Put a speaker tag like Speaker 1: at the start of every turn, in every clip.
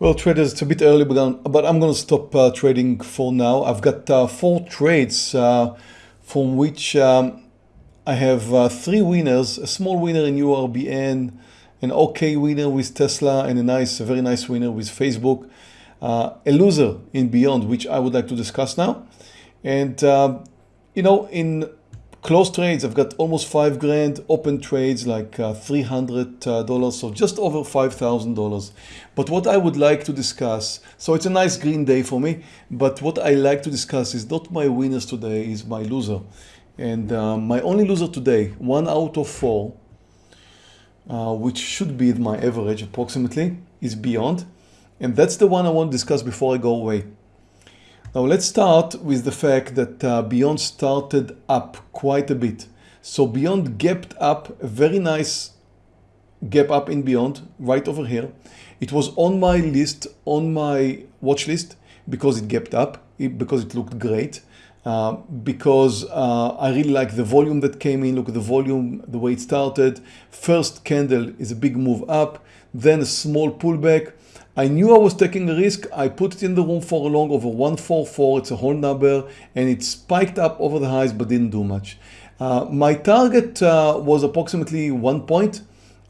Speaker 1: Well, traders, it's a bit early, but I'm, going to stop uh, trading for now. I've got uh, four trades uh, from which um, I have uh, three winners, a small winner in URBN, an okay winner with Tesla, and a nice, a very nice winner with Facebook. Uh, a loser in Beyond, which I would like to discuss now. And, um, you know, in Close trades, I've got almost five grand. Open trades like uh, $300, uh, so just over $5,000. But what I would like to discuss, so it's a nice green day for me, but what I like to discuss is not my winners today, is my loser. And um, my only loser today, one out of four, uh, which should be my average approximately, is beyond. And that's the one I want to discuss before I go away. Now let's start with the fact that uh, Beyond started up quite a bit. So Beyond gapped up a very nice gap up in Beyond right over here. It was on my list, on my watch list because it gapped up, because it looked great. Uh, because uh, I really like the volume that came in. Look at the volume, the way it started. First candle is a big move up, then a small pullback. I knew I was taking a risk. I put it in the room for a long over 144. It's a whole number and it spiked up over the highs but didn't do much. Uh, my target uh, was approximately one point.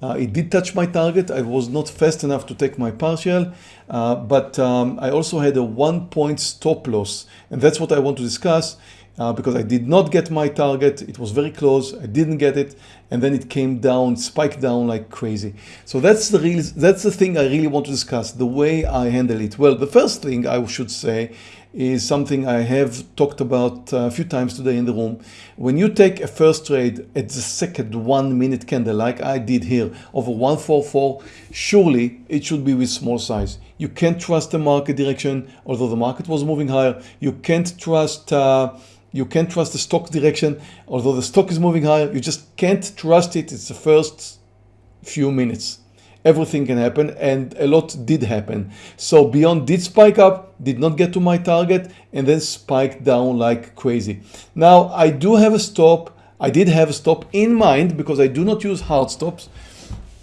Speaker 1: Uh, it did touch my target. I was not fast enough to take my partial, uh, but um, I also had a one point stop loss. And that's what I want to discuss uh, because I did not get my target. It was very close. I didn't get it. And then it came down, spiked down like crazy. So that's the real, that's the thing I really want to discuss, the way I handle it. Well, the first thing I should say is something I have talked about a few times today in the room. When you take a first trade at the second one minute candle like I did here over 144, surely it should be with small size. You can't trust the market direction, although the market was moving higher. You can't trust uh, you can't trust the stock direction. Although the stock is moving higher, you just can't trust it. It's the first few minutes. Everything can happen and a lot did happen. So Beyond did spike up, did not get to my target and then spiked down like crazy. Now I do have a stop. I did have a stop in mind because I do not use hard stops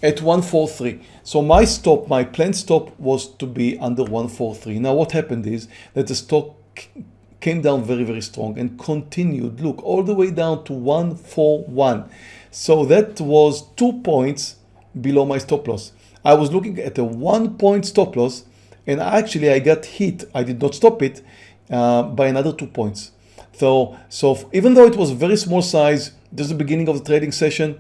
Speaker 1: at 143. So my stop, my planned stop was to be under 143. Now what happened is that the stock came down very, very strong and continued, look, all the way down to 141. So that was two points below my stop loss. I was looking at a one point stop loss and actually I got hit. I did not stop it uh, by another two points. So, so even though it was very small size, this is the beginning of the trading session,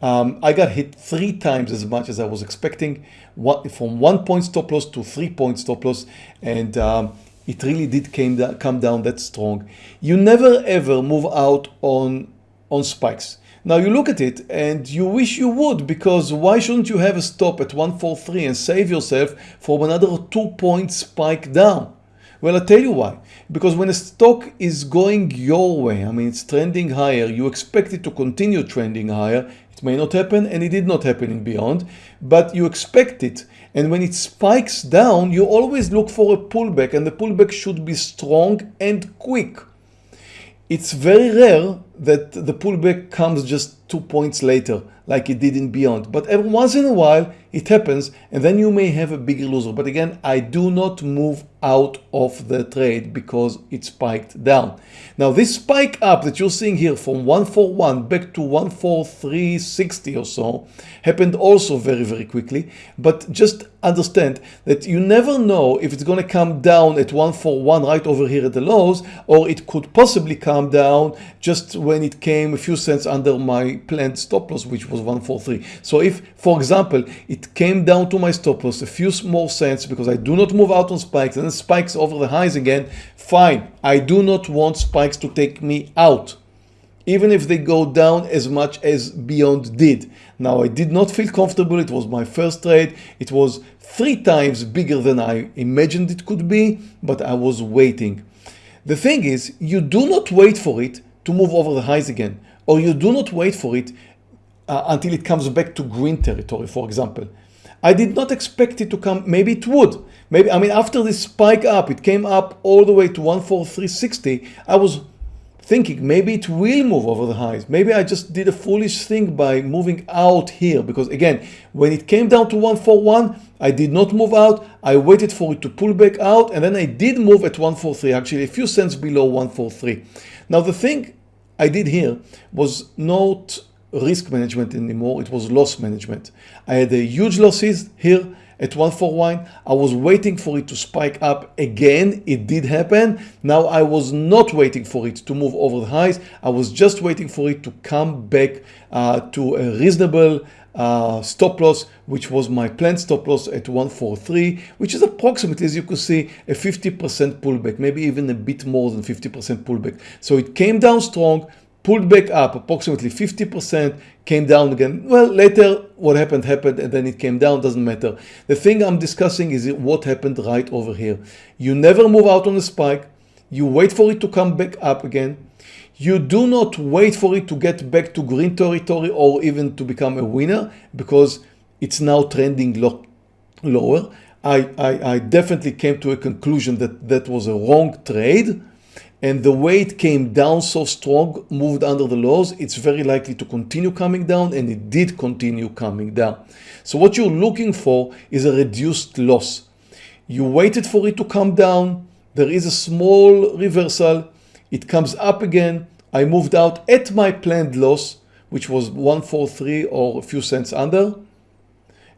Speaker 1: um, I got hit three times as much as I was expecting, what, from one point stop loss to three point stop loss. And um, it really did came down, come down that strong. You never ever move out on, on spikes. Now you look at it and you wish you would because why shouldn't you have a stop at 143 and save yourself from another two point spike down? Well, I'll tell you why. Because when a stock is going your way, I mean, it's trending higher, you expect it to continue trending higher. It may not happen and it did not happen in Beyond, but you expect it. And when it spikes down, you always look for a pullback and the pullback should be strong and quick. It's very rare that the pullback comes just two points later like it did in Beyond. But every once in a while it happens and then you may have a bigger loser. But again, I do not move out of the trade because it spiked down. Now this spike up that you're seeing here from 141 back to 14360 or so happened also very, very quickly. But just understand that you never know if it's going to come down at 141 right over here at the lows or it could possibly come down just when it came a few cents under my planned stop loss which was was 143. So if, for example, it came down to my stop loss a few more cents because I do not move out on spikes and then spikes over the highs again, fine. I do not want spikes to take me out even if they go down as much as Beyond did. Now I did not feel comfortable, it was my first trade, it was three times bigger than I imagined it could be, but I was waiting. The thing is, you do not wait for it to move over the highs again, or you do not wait for it uh, until it comes back to green territory, for example. I did not expect it to come, maybe it would. Maybe, I mean, after this spike up, it came up all the way to 14360. I was thinking maybe it will move over the highs. Maybe I just did a foolish thing by moving out here because again, when it came down to 141, I did not move out. I waited for it to pull back out and then I did move at 143, actually a few cents below 143. Now the thing I did here was not risk management anymore, it was loss management. I had a huge losses here at 141. I was waiting for it to spike up again. It did happen. Now I was not waiting for it to move over the highs. I was just waiting for it to come back uh, to a reasonable uh, stop loss, which was my planned stop loss at 143, which is approximately, as you can see, a 50% pullback, maybe even a bit more than 50% pullback. So it came down strong, pulled back up approximately 50%, came down again. Well, later what happened happened and then it came down, doesn't matter. The thing I'm discussing is what happened right over here. You never move out on a spike. You wait for it to come back up again. You do not wait for it to get back to green territory or even to become a winner because it's now trending low, lower. I, I, I definitely came to a conclusion that that was a wrong trade and the way it came down so strong, moved under the lows, it's very likely to continue coming down and it did continue coming down. So what you're looking for is a reduced loss. You waited for it to come down. There is a small reversal. It comes up again. I moved out at my planned loss, which was 143 or a few cents under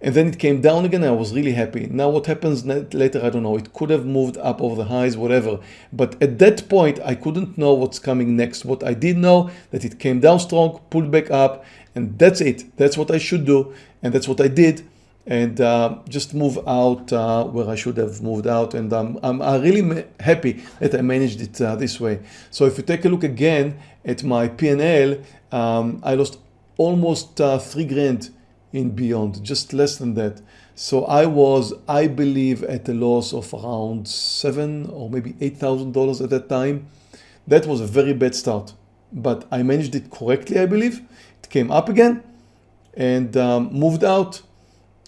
Speaker 1: and then it came down again I was really happy. Now what happens later I don't know it could have moved up over the highs whatever but at that point I couldn't know what's coming next. What I did know that it came down strong pulled back up and that's it. That's what I should do and that's what I did and uh, just move out uh, where I should have moved out and um, I'm, I'm really happy that I managed it uh, this way. So if you take a look again at my PNL um, I lost almost uh, three grand in beyond, just less than that. So I was, I believe, at a loss of around seven or maybe $8,000 at that time. That was a very bad start, but I managed it correctly, I believe. It came up again and um, moved out.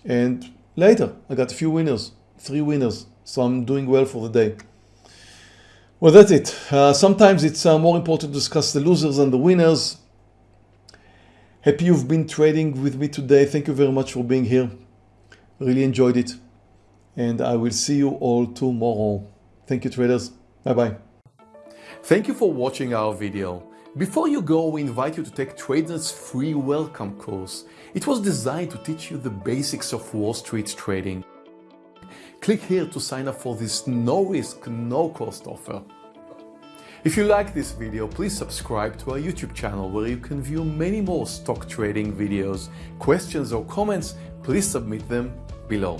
Speaker 1: And later I got a few winners, three winners. So I'm doing well for the day. Well, that's it. Uh, sometimes it's uh, more important to discuss the losers and the winners. Happy you've been trading with me today. Thank you very much for being here. Really enjoyed it. And I will see you all tomorrow. Thank you traders. Bye bye.
Speaker 2: Thank you for watching our video. Before you go, we invite you to take Trader's free welcome course. It was designed to teach you the basics of Wall Street trading. Click here to sign up for this no risk, no cost offer. If you like this video, please subscribe to our YouTube channel where you can view many more stock trading videos. Questions or comments, please submit them below.